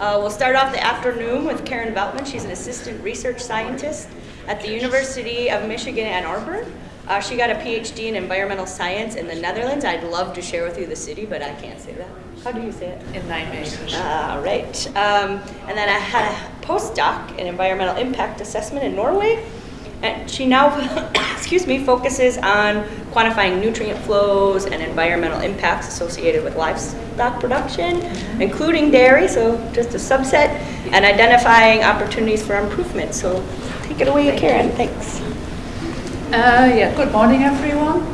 Uh, we'll start off the afternoon with Karen Veltman. She's an assistant research scientist at the University of Michigan Ann Arbor. Uh, she got a PhD in environmental science in the Netherlands. I'd love to share with you the city, but I can't say that. How do you say it? In Nijmegen. All right. Um, and then I had a postdoc in environmental impact assessment in Norway. And she now, excuse me, focuses on quantifying nutrient flows and environmental impacts associated with livestock production, including dairy, so just a subset, and identifying opportunities for improvement. So take it away, Karen. Thanks. Uh, yeah, good morning everyone.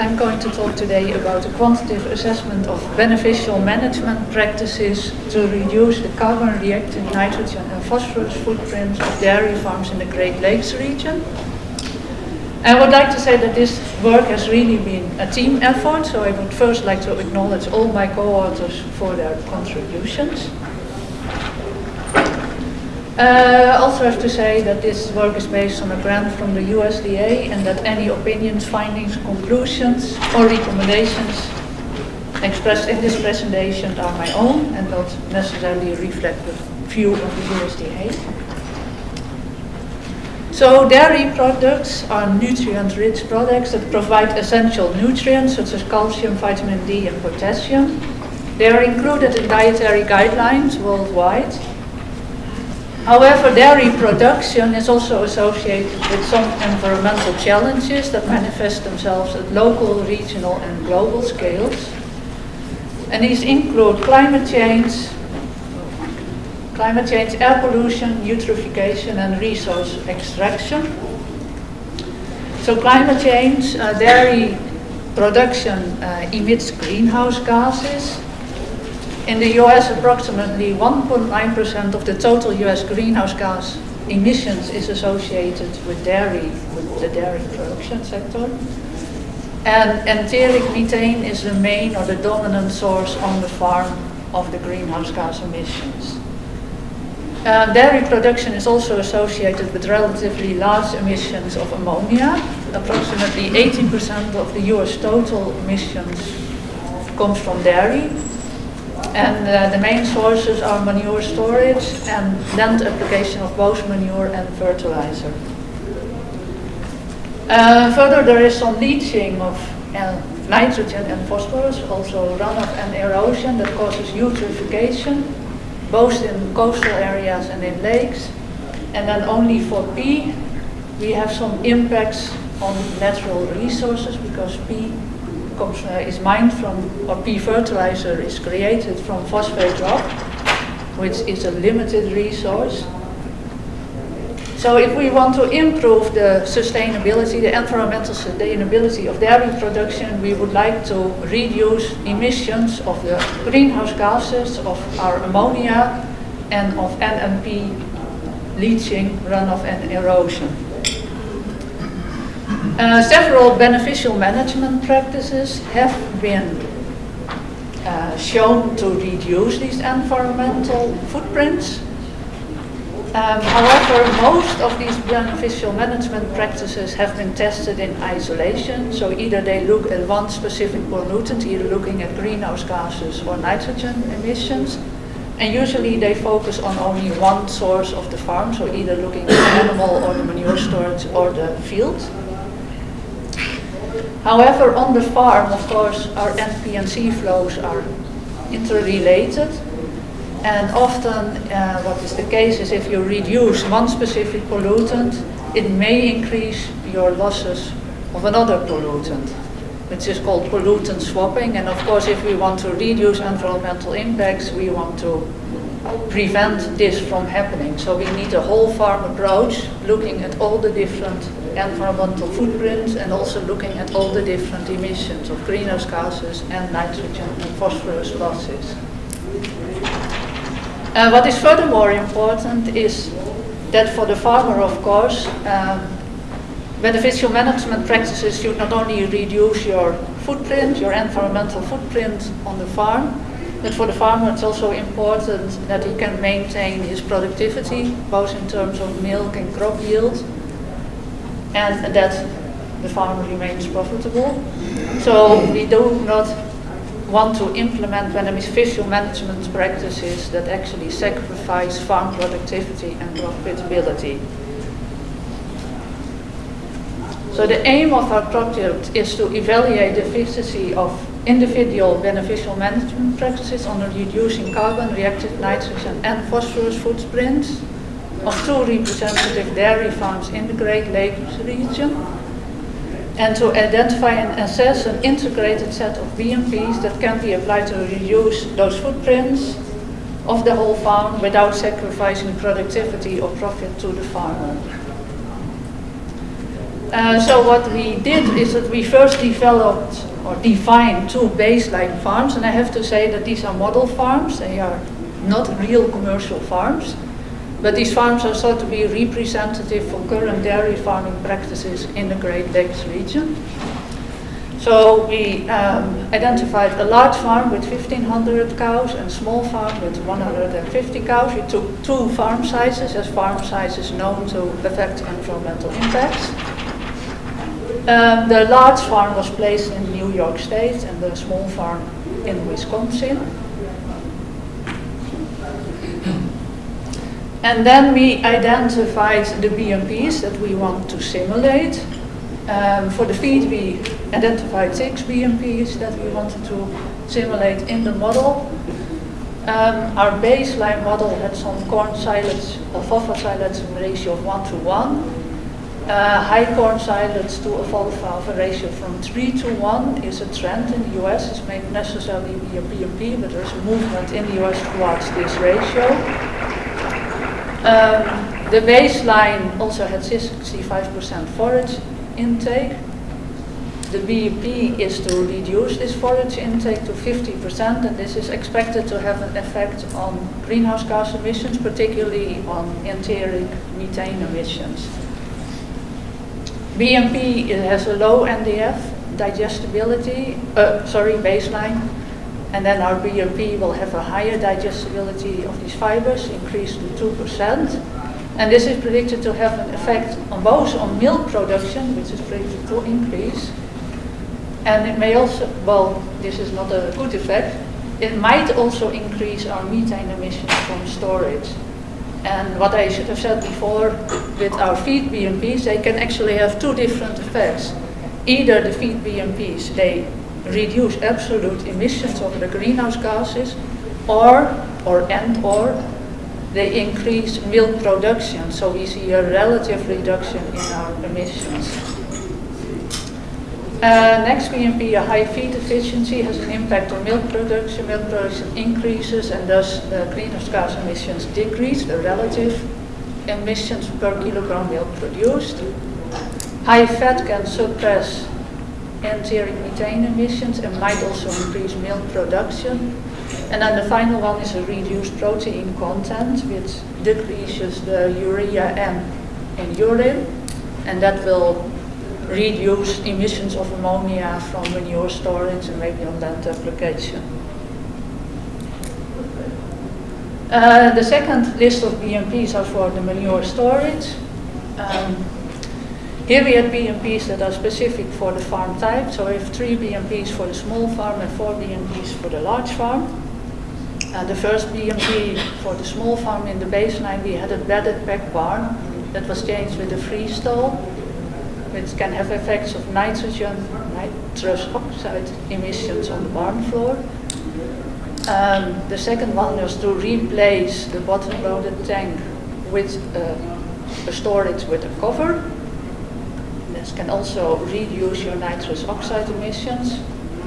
I'm going to talk today about a quantitative assessment of beneficial management practices to reduce the carbon reactive nitrogen and phosphorus footprints of dairy farms in the Great Lakes region. I would like to say that this work has really been a team effort, so I would first like to acknowledge all my co-authors for their contributions. Uh, also have to say that this work is based on a grant from the USDA and that any opinions, findings, conclusions or recommendations expressed in this presentation are my own and not necessarily reflect the view of the USDA. So dairy products are nutrient-rich products that provide essential nutrients such as calcium, vitamin D and potassium. They are included in dietary guidelines worldwide However, dairy production is also associated with some environmental challenges that manifest themselves at local, regional and global scales. And these include climate change, climate change, air pollution, eutrophication and resource extraction. So climate change, uh, dairy production uh, emits greenhouse gases in the US, approximately 1.9% of the total US greenhouse gas emissions is associated with dairy, with the dairy production sector. And enteric methane is the main or the dominant source on the farm of the greenhouse gas emissions. Uh, dairy production is also associated with relatively large emissions of ammonia. Approximately 18% of the US total emissions comes from dairy, and uh, the main sources are manure storage and land application of both manure and fertilizer. Uh, further, there is some leaching of uh, nitrogen and phosphorus, also runoff and erosion that causes eutrophication, both in coastal areas and in lakes. And then only for P, we have some impacts on natural resources because P uh, is mined from, or P fertilizer is created from phosphate rock, which is a limited resource. So if we want to improve the sustainability, the environmental sustainability of dairy production, we would like to reduce emissions of the greenhouse gases, of our ammonia, and of NMP leaching, runoff and erosion. Uh, several beneficial management practices have been uh, shown to reduce these environmental footprints. Um, however, most of these beneficial management practices have been tested in isolation. So either they look at one specific pollutant, either looking at greenhouse gases or nitrogen emissions. And usually they focus on only one source of the farm, so either looking at the animal or the manure storage or the field. However, on the farm, of course, our NP&C flows are interrelated. And often uh, what is the case is if you reduce one specific pollutant, it may increase your losses of another pollutant, which is called pollutant swapping. And of course, if we want to reduce environmental impacts, we want to prevent this from happening. So we need a whole farm approach, looking at all the different environmental footprints and also looking at all the different emissions of greenhouse gases and nitrogen and phosphorus losses. Uh, what is furthermore important is that for the farmer, of course, um, beneficial management practices should not only reduce your footprint, your environmental footprint on the farm, but for the farmer it's also important that he can maintain his productivity, both in terms of milk and crop yield, and that the farm remains profitable. So we do not want to implement beneficial management practices that actually sacrifice farm productivity and profitability. So the aim of our project is to evaluate the efficiency of individual beneficial management practices on reducing carbon, reactive nitrogen and phosphorus footprints of two representative dairy farms in the Great Lakes region and to identify and assess an integrated set of BMPs that can be applied to reduce those footprints of the whole farm without sacrificing productivity or profit to the farmer. Uh, so what we did is that we first developed or defined two baseline farms, and I have to say that these are model farms. They are not real commercial farms, but these farms are thought to be representative for current dairy farming practices in the Great Lakes region. So we um, identified a large farm with 1,500 cows and a small farm with 150 cows. We took two farm sizes as farm sizes known to affect environmental impacts. Um, the large farm was placed in New York State and the small farm in Wisconsin. And then we identified the BMPs that we want to simulate. Um, for the feed, we identified six BMPs that we wanted to simulate in the model. Um, our baseline model had some corn silage, alfalfa silage ratio of 1 to 1. Uh, high corn silage to alfalfa ratio from 3 to 1 is a trend in the US. It's may necessarily be a BMP, but there's a movement in the US towards this ratio. Um, the baseline also had 65% forage intake. The BMP is to reduce this forage intake to 50%, and this is expected to have an effect on greenhouse gas emissions, particularly on enteric methane emissions. BMP has a low NDF digestibility, uh, sorry, baseline, and then our BMP will have a higher digestibility of these fibers, increased to 2%. And this is predicted to have an effect on both on milk production, which is predicted to increase, and it may also, well, this is not a good effect, it might also increase our methane emissions from storage. And what I should have said before, with our feed BMPs, they can actually have two different effects. Either the feed BMPs, they reduce absolute emissions of the greenhouse gases, or, or and or, they increase milk production, so we see a relative reduction in our emissions. Uh, next BMP, a high feed efficiency has an impact on milk production. Milk production increases and thus the greenhouse gas emissions decrease, the relative emissions per kilogram milk produced. High fat can suppress enteric methane emissions and might also increase milk production. And then the final one is a reduced protein content, which decreases the urea N in urine, and that will reduce emissions of ammonia from manure storage and maybe on land application. Uh, the second list of BMPs are for the manure storage. Um, here we had BMPs that are specific for the farm type. So we have three BMPs for the small farm and four BMPs for the large farm. And the first BMP for the small farm in the baseline, we had a bedded pack barn that was changed with a freestall which can have effects of nitrogen, nitrous oxide emissions on the barn floor. Um, the second one was to replace the bottom-loaded tank with uh, a storage with a cover. This can also reduce your nitrous oxide emissions.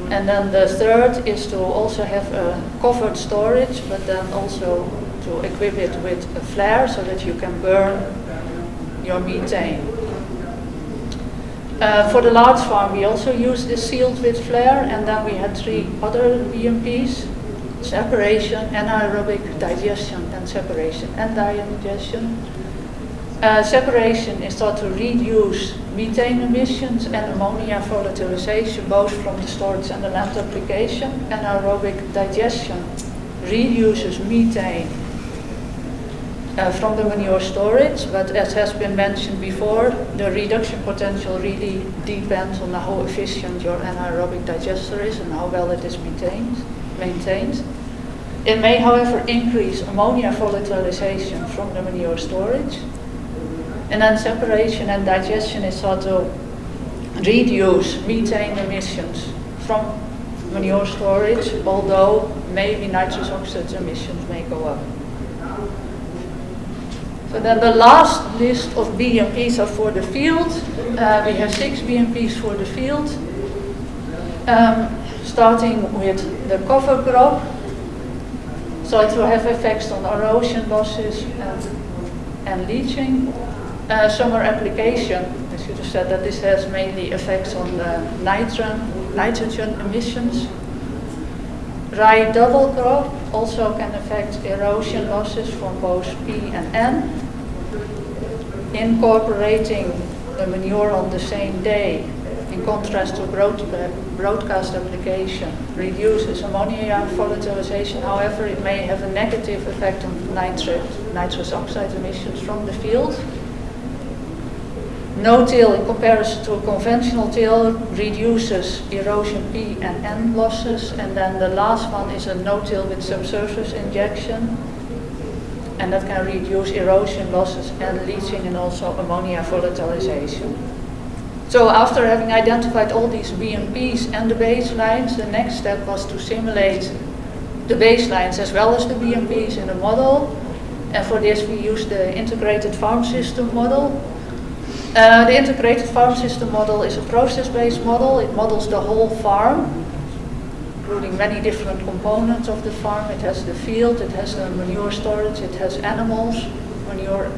And then the third is to also have a covered storage, but then also to equip it with a flare so that you can burn your methane. Uh, for the large farm, we also used this sealed with flare, and then we had three other BMPs, separation, anaerobic digestion, and separation and digestion. Uh, separation is thought to reduce methane emissions and ammonia volatilization, both from the storage and the land application. Anaerobic digestion reduces methane uh, from the manure storage, but as has been mentioned before, the reduction potential really depends on how efficient your anaerobic digester is and how well it is maintained. maintained. It may, however, increase ammonia volatilization from the manure storage. And then separation and digestion is to reduce methane emissions from manure storage, although maybe nitrous oxide emissions may go up. So then the last list of BMPs are for the field. Uh, we have six BMPs for the field. Um, starting with the cover crop. So it will have effects on erosion losses and, and leaching. Uh, summer application, I should have said that this has mainly effects on the nitrogen, nitrogen emissions. Rye double crop also can affect erosion losses from both P and N incorporating the manure on the same day, in contrast to broadcast application, reduces ammonia volatilization. However, it may have a negative effect on nitrate, nitrous oxide emissions from the field. No-till in comparison to conventional till reduces erosion P and N losses. And then the last one is a no-till with subsurface injection and that can reduce erosion losses and leaching and also ammonia volatilization. So after having identified all these BMPs and the baselines, the next step was to simulate the baselines as well as the BMPs in a model. And for this we used the integrated farm system model. The integrated farm system model is a process-based model. It models the whole farm including many different components of the farm. It has the field, it has the manure storage, it has animals, manure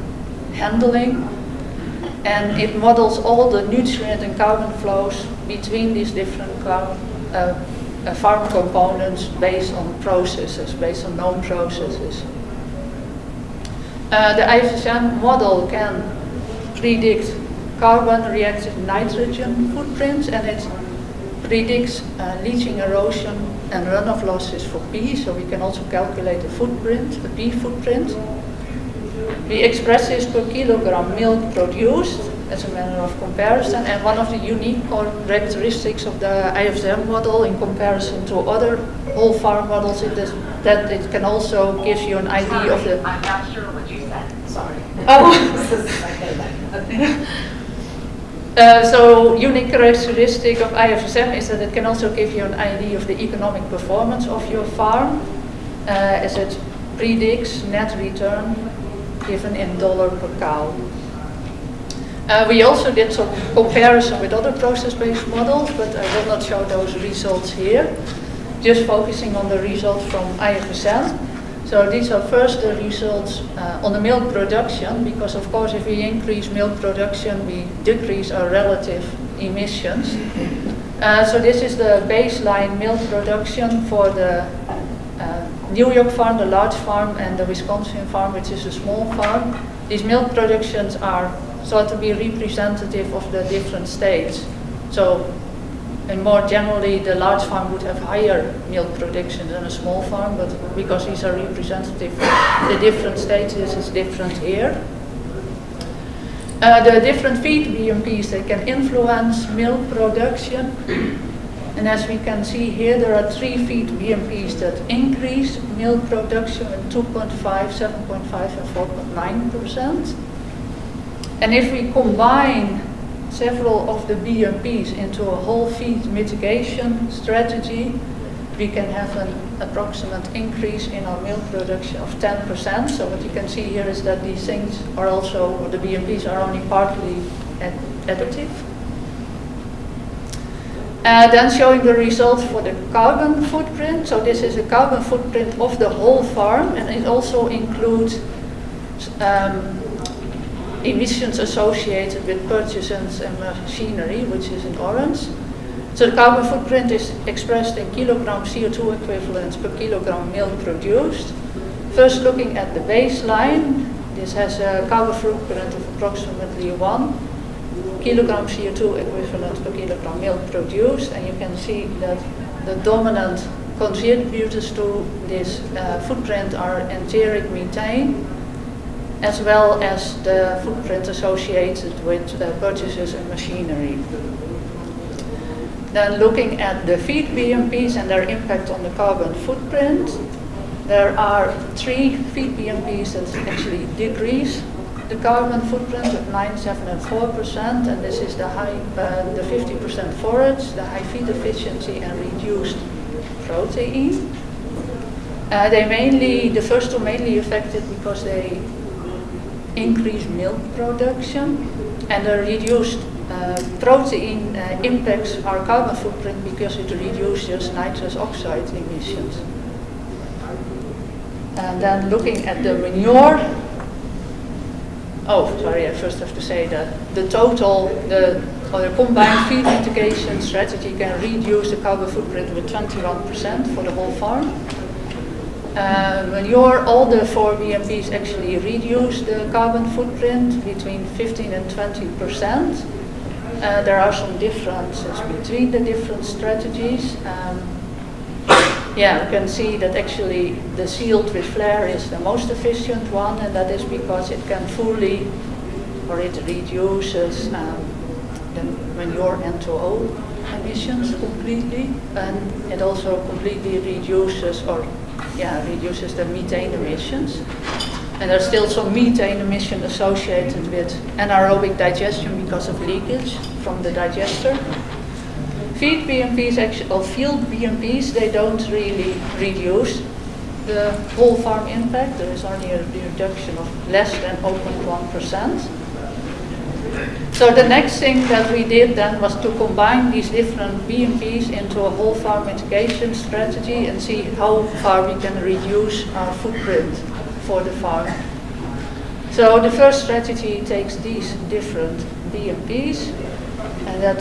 handling, and it models all the nutrient and carbon flows between these different uh, uh, farm components based on processes, based on known processes. Uh, the IFSM model can predict carbon reactive nitrogen footprints and it predicts uh, leaching erosion and runoff losses for P, so we can also calculate the footprint, the P footprint. We express this per kilogram milk produced as a manner of comparison, and one of the unique characteristics of the IFSM model in comparison to other whole farm models is that it can also give you an idea of the... I'm not sure what you said, sorry. Oh. Uh, so unique characteristic of IFSM is that it can also give you an idea of the economic performance of your farm uh, as it predicts net return given in dollar per cow. Uh, we also did some comparison with other process-based models, but I will not show those results here. Just focusing on the results from IFSM. So these are first the results uh, on the milk production, because of course if we increase milk production, we decrease our relative emissions. Uh, so this is the baseline milk production for the uh, New York farm, the large farm, and the Wisconsin farm, which is a small farm. These milk productions are thought to be representative of the different states. So and more generally, the large farm would have higher milk production than a small farm, but because these are representative the different stages is different here. Uh, the different feed BMPs, they can influence milk production. And as we can see here, there are three feed BMPs that increase milk production with 2.5, 7.5, and 4.9%. And if we combine several of the BMPs into a whole feed mitigation strategy, we can have an approximate increase in our milk production of 10%. So what you can see here is that these things are also, or the BMPs are only partly additive. Uh, then showing the results for the carbon footprint. So this is a carbon footprint of the whole farm and it also includes um, emissions associated with purchases and machinery, which is in orange. So the carbon footprint is expressed in kilogram CO2 equivalents per kilogram milk produced. First looking at the baseline, this has a carbon footprint of approximately 1 kilogram CO2 equivalent per kilogram milk produced, and you can see that the dominant contributors to this uh, footprint are enteric methane, as well as the footprint associated with uh, purchases and machinery. Then looking at the feed BMPs and their impact on the carbon footprint, there are three feed BMPs that actually decrease the carbon footprint of 9, 7 and 4%, and this is the high, uh, the 50% forage, the high feed efficiency and reduced protein. Uh, they mainly, the first two mainly affected because they increase milk production and the reduced uh, protein uh, impacts our carbon footprint because it reduces nitrous oxide emissions. And then looking at the manure, oh, sorry, I first have to say that the total, the, or the combined feed mitigation strategy can reduce the carbon footprint with 21% for the whole farm. Uh, manure, all the four BMPs actually reduce the carbon footprint between 15 and 20 percent. Uh, there are some differences between the different strategies. Um, yeah, you can see that actually the sealed with flare is the most efficient one, and that is because it can fully, or it reduces um, the manure N2O emissions completely, and it also completely reduces or yeah, reduces the methane emissions. And there's still some methane emission associated with anaerobic digestion because of leakage from the digester. Feed BMPs, actually, or field BMPs, they don't really reduce the whole farm impact. There is only a reduction of less than 0.1%. So the next thing that we did then was to combine these different BMPs into a whole farm mitigation strategy and see how far we can reduce our footprint for the farm. So the first strategy takes these different BMPs and that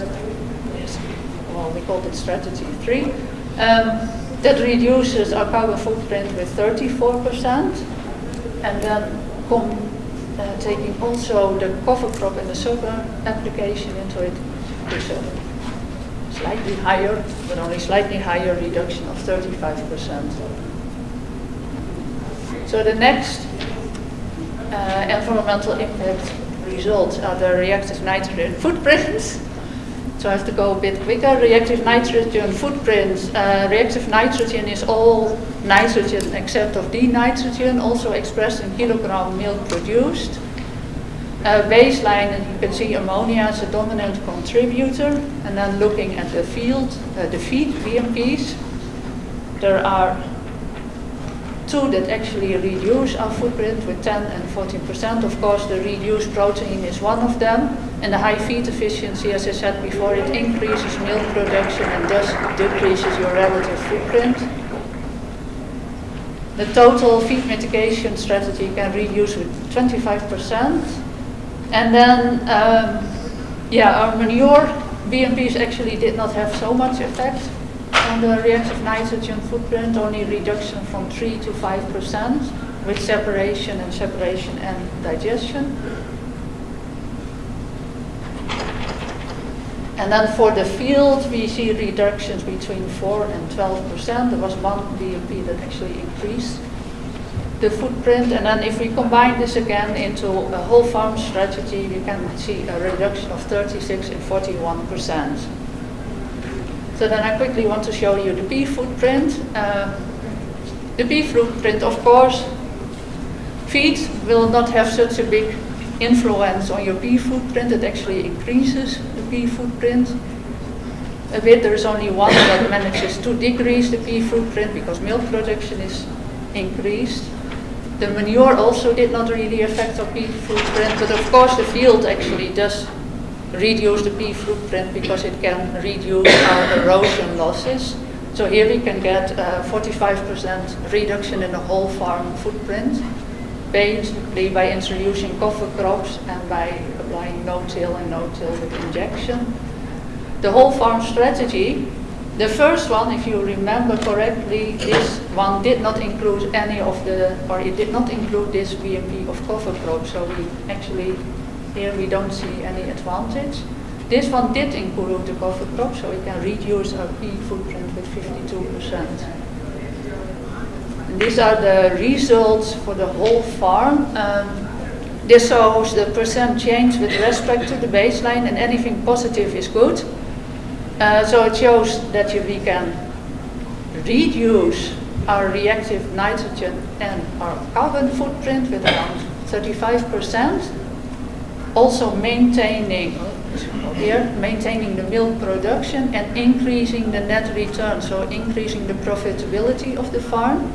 well, we called it strategy three. Um, that reduces our carbon footprint with 34% and then uh, taking also the cover crop and the summer application into it is a slightly higher, but only slightly higher reduction of 35%. So the next uh, environmental impact results are the reactive nitrogen footprints. So I have to go a bit quicker. Reactive nitrogen footprints. Uh, reactive nitrogen is all nitrogen except of dinitrogen, also expressed in kilogram milk produced. Uh, baseline, and you can see ammonia is a dominant contributor. And then looking at the field, uh, the feed BMPs, there are two that actually reduce our footprint with 10 and 14%. Of course, the reduced protein is one of them. And the high feed efficiency, as I said before, it increases milk production and thus decreases your relative footprint. The total feed mitigation strategy can reduce with 25%. And then, um, yeah, our manure BMPs actually did not have so much effect on the reactive nitrogen footprint, only reduction from 3 to 5% with separation and separation and digestion. And then for the field, we see reductions between 4 and 12%. There was one BMP that actually increased the footprint. And then if we combine this again into a whole farm strategy, we can see a reduction of 36 and 41%. So then I quickly want to show you the P footprint. Uh, the P footprint, of course, feed will not have such a big influence on your P footprint. It actually increases footprint a bit. There is only one that manages to decrease the P footprint because milk production is increased. The manure also did not really affect our P footprint, but of course the field actually does reduce the P footprint because it can reduce our erosion losses. So here we can get 45% reduction in the whole farm footprint basically by introducing cover crops and by applying no-till and no-till with injection. The whole farm strategy, the first one, if you remember correctly, this one did not include any of the, or it did not include this BMP of cover crop, so we actually, here we don't see any advantage. This one did include the cover crop, so we can reduce our P footprint with 52%. And these are the results for the whole farm. Um, This shows the percent change with respect to the baseline and anything positive is good. Uh, so it shows that you, we can reduce our reactive nitrogen and our carbon footprint with around 35%. Also maintaining here, maintaining the milk production and increasing the net return, so increasing the profitability of the farm.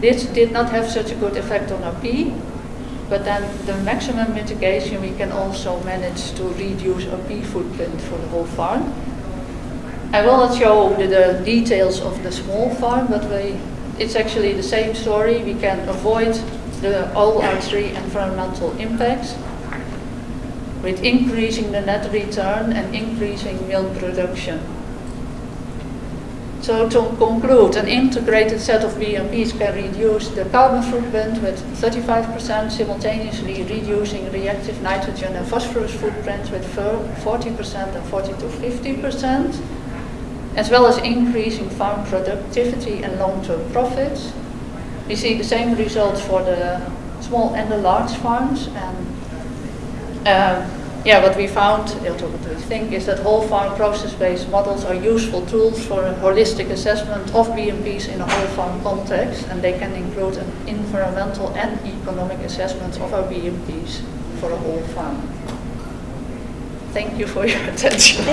This did not have such a good effect on our P, but then the maximum mitigation we can also manage to reduce our P footprint for the whole farm. I will not show the, the details of the small farm, but we, it's actually the same story. We can avoid the, all our three environmental impacts with increasing the net return and increasing milk production. So to conclude, an integrated set of BMPs can reduce the carbon footprint with 35%, simultaneously reducing reactive nitrogen and phosphorus footprints with 40% and 40 to 50%, as well as increasing farm productivity and long-term profits. We see the same results for the small and the large farms. And um, yeah, what we found, what we think, is that whole farm process-based models are useful tools for a holistic assessment of BMPs in a whole farm context, and they can include an environmental and economic assessment of our BMPs for a whole farm. Thank you for your attention.